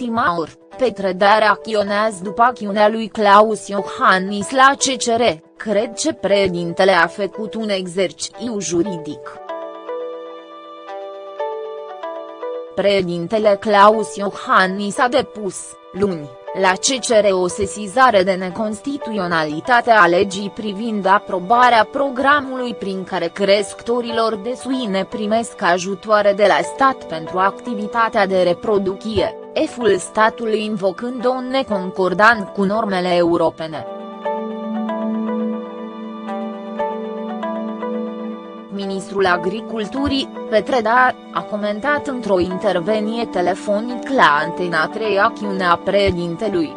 ultima oră, Petre Dea reacționează după acțiunea lui Claus Iohannis la CCR, cred că președintele a făcut un exercițiu juridic. Președintele Claus Iohannis a depus, luni, la CCR o sesizare de neconstituționalitate a legii privind aprobarea programului prin care crescătorilor de suine primesc ajutoare de la stat pentru activitatea de reproducție, eful statului invocând o neconcordant cu normele europene. ministrul agriculturii, Petre Da, a comentat într-o intervenie telefonic la Antena 3 acțiunea președintelui.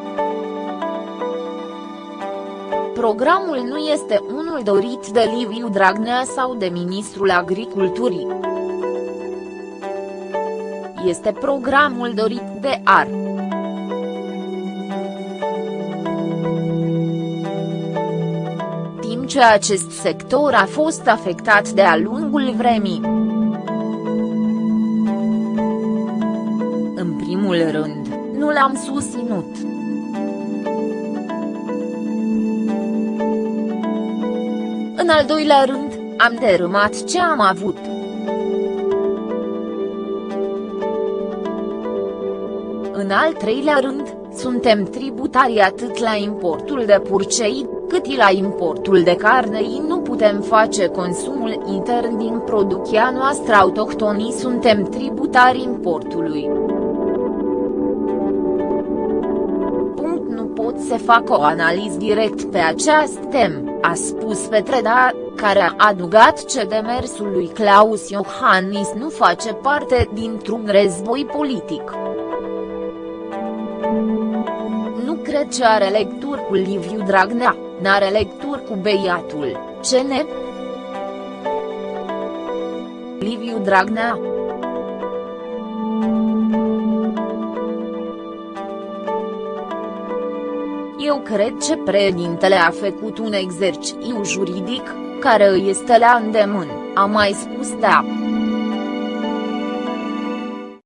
Programul nu este unul dorit de Liviu Dragnea sau de ministrul agriculturii. Este programul dorit de AR. ce acest sector a fost afectat de-a lungul vremii. În primul rând, nu l-am susținut. În al doilea rând, am derâmat ce am avut. În al treilea rând, suntem tributari atât la importul de purcei, cât și la importul de carne nu putem face consumul intern din producția noastră autohtonii suntem tributari importului. Punct nu pot să fac o analiză direct pe acest tem, a spus Petreda, care a adugat ce demersul lui Claus Iohannis nu face parte dintr-un război politic nu cred că are lecturi cu Liviu Dragnea, n-are lecturi cu beiatul, ce ne? Liviu Dragnea Eu cred că președintele a făcut un exercițiu juridic, care îi este la îndemân, a mai spus da.